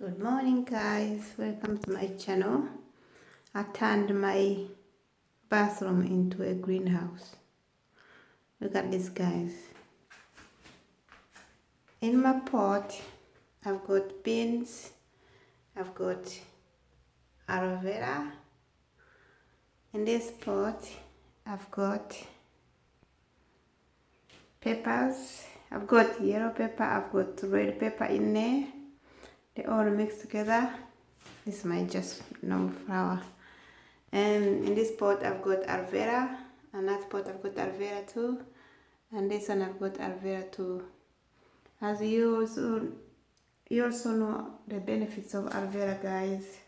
good morning guys. Welcome to my channel. I turned my bathroom into a greenhouse. Look at this guys. In my pot i've got beans i've got aloe vera. In this pot i've got peppers. I've got yellow pepper i've got red pepper in there they all mixed together. This is my just normal flower. And in this pot I've got aloe and that pot I've got aloe too. And this one I've got aloe too. As you also you also know the benefits of aloe guys.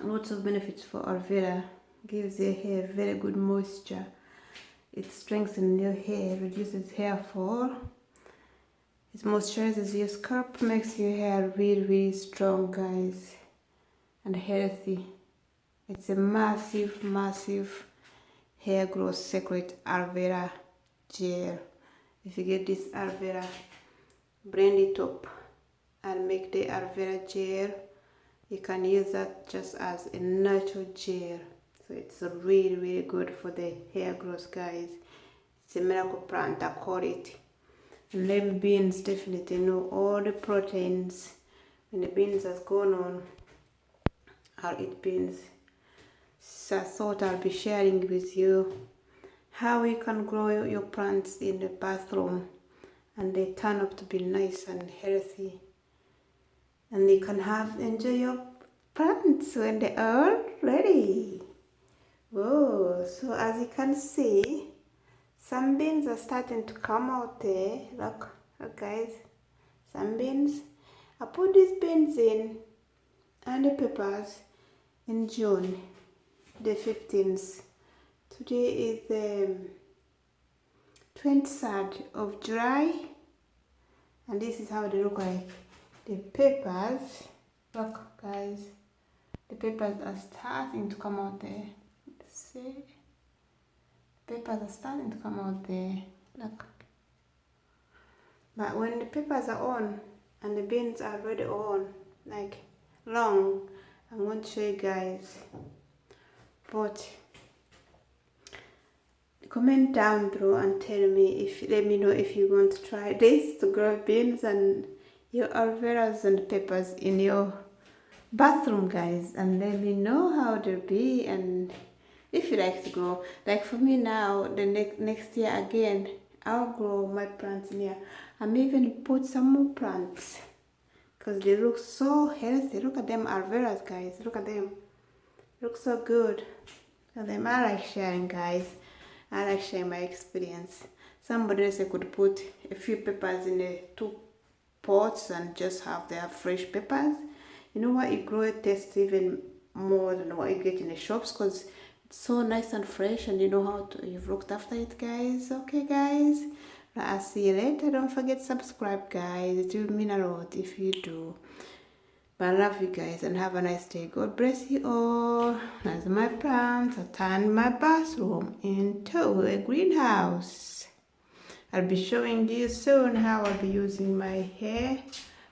Lots of benefits for aloe gives your hair very good moisture. It strengthens your hair reduces hair fall it moisturizes your scalp, makes your hair really, really strong, guys, and healthy. It's a massive, massive hair growth secret aloe vera gel. If you get this aloe vera, blend it up and make the aloe vera gel. You can use that just as a natural gel. So it's really, really good for the hair growth, guys. It's a miracle plant, I call it lemon beans definitely know all the proteins. When the beans has gone on I'll eat beans. So I thought I'll be sharing with you how you can grow your plants in the bathroom and they turn up to be nice and healthy. And you can have enjoy your plants when they are ready. Whoa so as you can see some beans are starting to come out there look look guys. Some beans. I put these beans in and the peppers in june the 15th today is um, the 23rd of july and this is how they look like. The peppers look guys. The peppers are starting to come out there. See papers are starting to come out there look but when the papers are on and the beans are already on like long i'm going to show you guys. But comment down below and tell me if let me know if you want to try this to grow beans and your aloe and peppers in your bathroom guys and let me know how they'll be and if you like to grow like for me now the next next year again i'll grow my plants in here i'm even put some more plants because they look so healthy. Look at them alveras guys. Look at them. Look so good. And them. I like sharing guys. I like sharing my experience. Somebody else could put a few peppers in the two pots and just have their fresh peppers. You know what? You grow it tastes even more than what you get in the shops because so nice and fresh and you know how to you've looked after it guys. Okay guys. I'll see you later. Don't forget subscribe guys. It will mean a lot if you do. But i love you guys and have a nice day. God bless you all. As my plants i turn my bathroom into a greenhouse. I'll be showing you soon how i'll be using my hair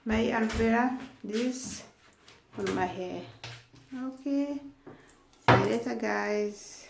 my aloe vera this on my hair. Okay later, guys.